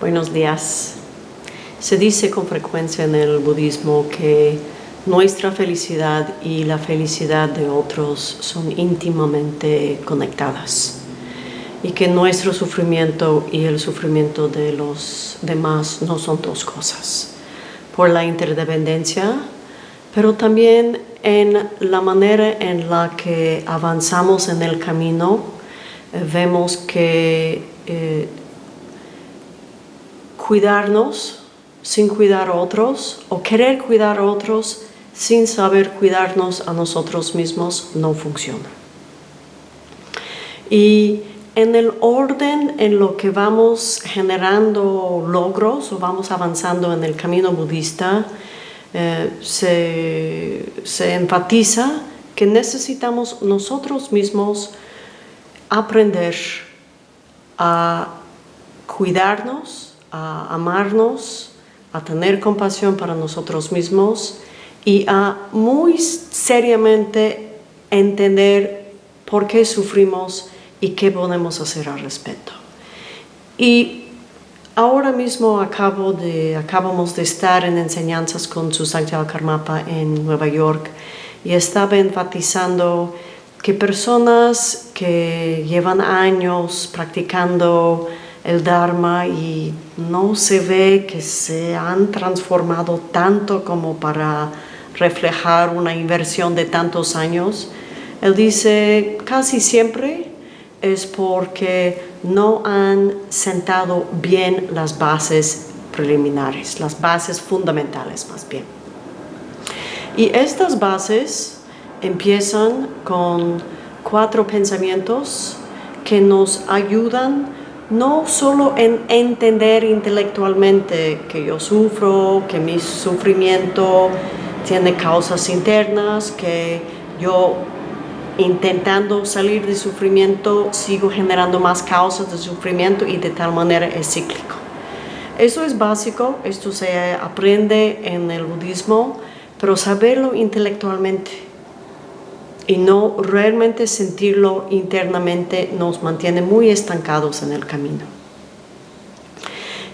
Buenos días. Se dice con frecuencia en el budismo que nuestra felicidad y la felicidad de otros son íntimamente conectadas y que nuestro sufrimiento y el sufrimiento de los demás no son dos cosas. Por la interdependencia, pero también en la manera en la que avanzamos en el camino, eh, vemos que eh, cuidarnos sin cuidar a otros o querer cuidar a otros sin saber cuidarnos a nosotros mismos no funciona. Y en el orden en lo que vamos generando logros o vamos avanzando en el camino budista, eh, se, se enfatiza que necesitamos nosotros mismos aprender a cuidarnos, a amarnos, a tener compasión para nosotros mismos y a muy seriamente entender por qué sufrimos y qué podemos hacer al respecto. Y ahora mismo acabo de, acabamos de estar en enseñanzas con su Santiago Karmapa en Nueva York y estaba enfatizando que personas que llevan años practicando el Dharma y no se ve que se han transformado tanto como para reflejar una inversión de tantos años. Él dice casi siempre es porque no han sentado bien las bases preliminares, las bases fundamentales más bien. Y estas bases empiezan con cuatro pensamientos que nos ayudan no solo en entender intelectualmente que yo sufro, que mi sufrimiento tiene causas internas, que yo intentando salir de sufrimiento sigo generando más causas de sufrimiento y de tal manera es cíclico. Eso es básico, esto se aprende en el budismo, pero saberlo intelectualmente y no realmente sentirlo internamente nos mantiene muy estancados en el camino.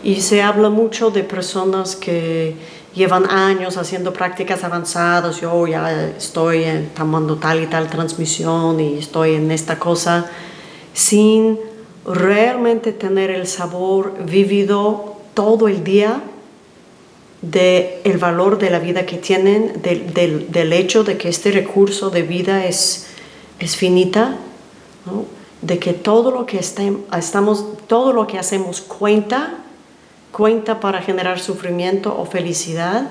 Y se habla mucho de personas que llevan años haciendo prácticas avanzadas, yo ya estoy tomando tal y tal transmisión y estoy en esta cosa, sin realmente tener el sabor vivido todo el día del el valor de la vida que tienen, del, hecho de que este recurso de vida es, es finita, de que todo lo que estamos, todo lo que hacemos cuenta, cuenta para generar sufrimiento o felicidad,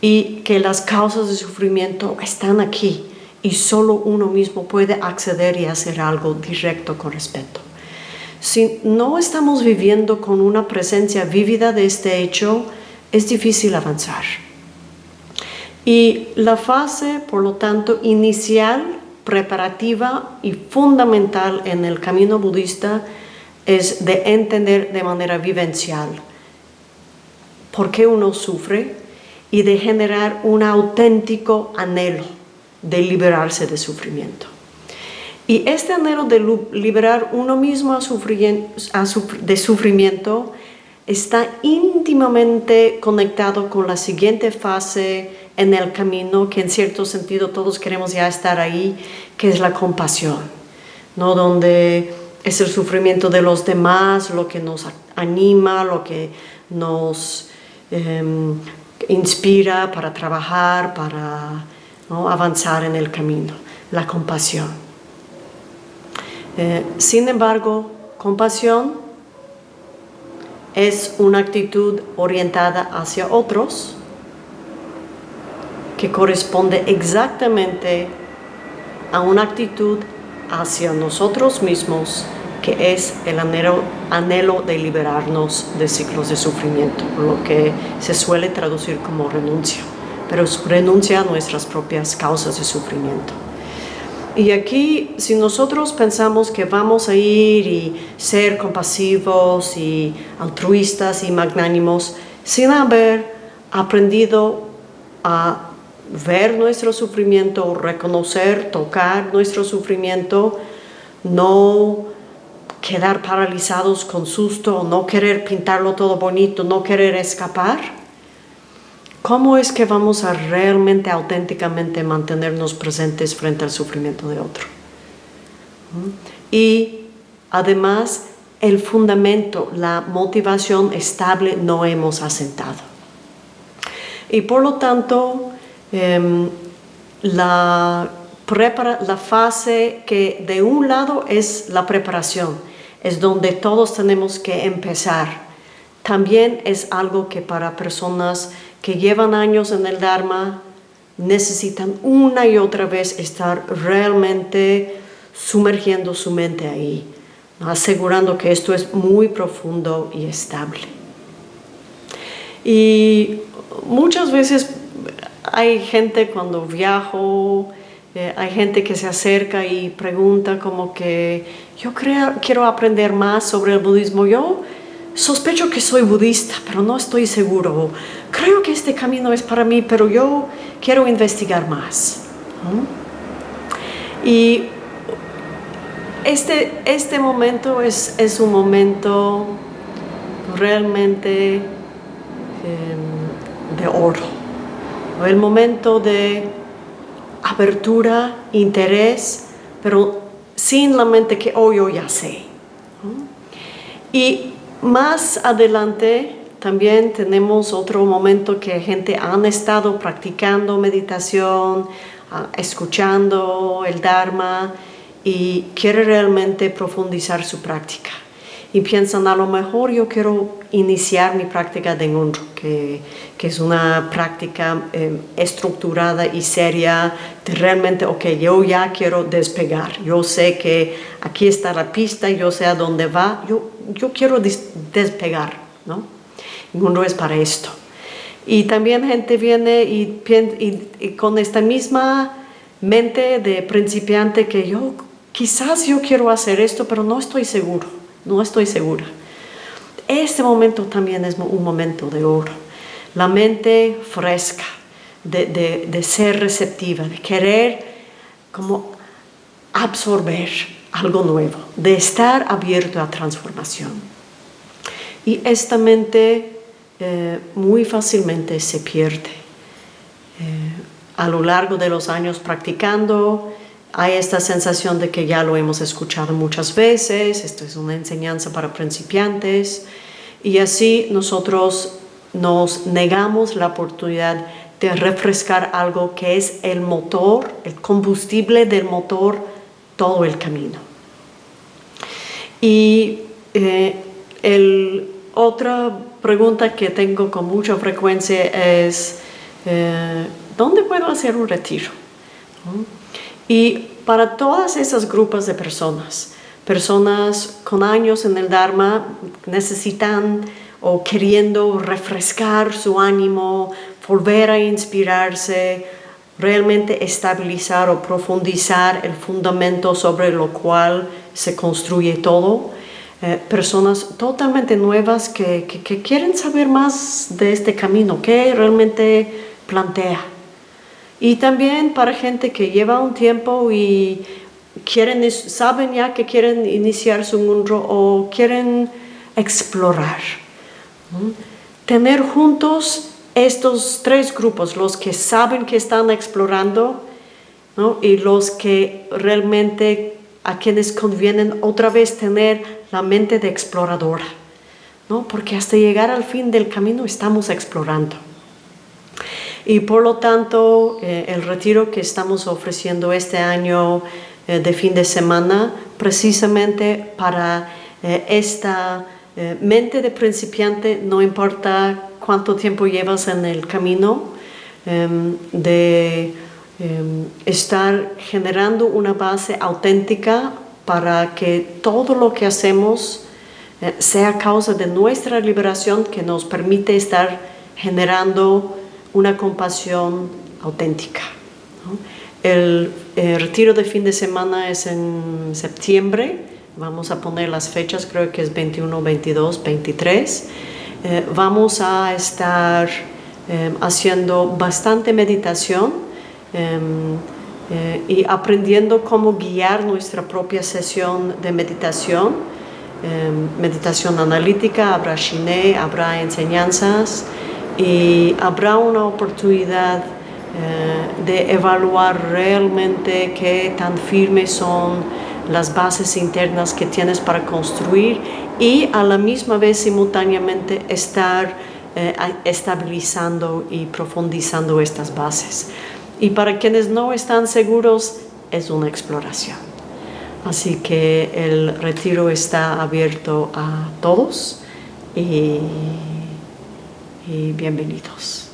y que las causas de sufrimiento están aquí y solo uno mismo puede acceder y hacer algo directo con respecto. Si no estamos viviendo con una presencia vívida de este hecho, es difícil avanzar. Y la fase, por lo tanto, inicial, preparativa y fundamental en el camino budista es de entender de manera vivencial por qué uno sufre y de generar un auténtico anhelo de liberarse de sufrimiento. Y este anhelo de liberar uno mismo de sufrimiento está íntimamente conectado con la siguiente fase en el camino, que en cierto sentido todos queremos ya estar ahí, que es la compasión, ¿no? donde es el sufrimiento de los demás lo que nos anima, lo que nos em, inspira para trabajar, para avanzar en el camino, la compasión. Eh, sin embargo, compasión es una actitud orientada hacia otros que corresponde exactamente a una actitud hacia nosotros mismos que es el anhelo, anhelo de liberarnos de ciclos de sufrimiento, lo que se suele traducir como renuncia, pero es renuncia a nuestras propias causas de sufrimiento. Y aquí, si nosotros pensamos que vamos a ir y ser compasivos y altruistas y magnánimos, sin haber aprendido a ver nuestro sufrimiento, reconocer, tocar nuestro sufrimiento, no quedar paralizados con susto, no querer pintarlo todo bonito, no querer escapar, ¿cómo es que vamos a realmente, auténticamente mantenernos presentes frente al sufrimiento de otro? ¿Mm? Y además, el fundamento, la motivación estable no hemos asentado. Y por lo tanto, em, la, la fase que de un lado es la preparación, es donde todos tenemos que empezar. También es algo que para personas que llevan años en el Dharma necesitan una y otra vez estar realmente sumergiendo su mente ahí, asegurando que esto es muy profundo y estable. Y muchas veces hay gente cuando viajo, eh, hay gente que se acerca y pregunta como que yo creo, quiero aprender más sobre el budismo. Yo sospecho que soy budista, pero no estoy seguro. Creo que este camino es para mí, pero yo quiero investigar más. Y este, este momento es, es un momento realmente em, de oro. El momento de apertura, interés, pero sin la mente que, oh, yo ya sé. Y más adelante también tenemos otro momento que gente han estado practicando meditación, ah, escuchando el Dharma y quiere realmente profundizar su práctica. Y piensan a lo mejor yo quiero iniciar mi práctica de Ngunro, que, que es una práctica eh, estructurada y seria de realmente, ok, yo ya quiero despegar, yo sé que aquí está la pista, yo sé a dónde va, yo, yo quiero despegar, ¿no? Ngunro es para esto. Y también gente viene y, con esta misma mente de principiante que yo quizás yo quiero hacer esto, pero no estoy seguro no estoy segura. Este momento también es un momento de oro. La mente fresca, de, ser receptiva, de querer como absorber algo nuevo, de estar abierto a transformación. Y esta mente eh, muy fácilmente se pierde. Eh, a lo largo de los años practicando, hay esta sensación de que ya lo hemos escuchado muchas veces, esto es una enseñanza para principiantes, y así nosotros nos negamos la oportunidad de refrescar algo que es el motor, el combustible del motor, todo el camino. Y eh, el, otra pregunta que tengo con mucha frecuencia es, eh, ¿dónde puedo hacer un retiro? Y para todas esas grupos de personas, personas con años en el Dharma necesitan o queriendo refrescar su ánimo, volver a inspirarse, realmente estabilizar o profundizar el fundamento sobre lo cual se construye todo. Eh, personas totalmente nuevas que, que quieren saber más de este camino, que realmente plantea. Y también para gente que lleva un tiempo y quieren, saben ya que quieren iniciar su mundo o quieren explorar. Tener juntos estos tres grupos, los que saben que están explorando y los que realmente a quienes convienen otra vez tener la mente de exploradora, ¿no? porque hasta llegar al fin del camino estamos explorando. Y por lo tanto, eh, el retiro que estamos ofreciendo este año eh, de fin de semana, precisamente para eh, esta mente de principiante, no importa cuánto tiempo llevas en el camino, em, de em, estar generando una base auténtica para que todo lo que hacemos sea causa de nuestra liberación que nos permite estar generando una compasión auténtica. El, retiro de fin de semana es en septiembre, vamos a poner las fechas, creo que es 21, 22, 23. vamos a estar em, haciendo bastante meditación eh, y aprendiendo cómo guiar nuestra propia sesión de meditación em, meditación analítica, habrá Shine, habrá enseñanzas y habrá una oportunidad eh, de evaluar realmente qué tan firmes son las bases internas que tienes para construir y a la misma vez simultáneamente estar eh, estabilizando y profundizando estas bases. Y para quienes no están seguros, es una exploración. Así que el retiro está abierto a todos y, bienvenidos.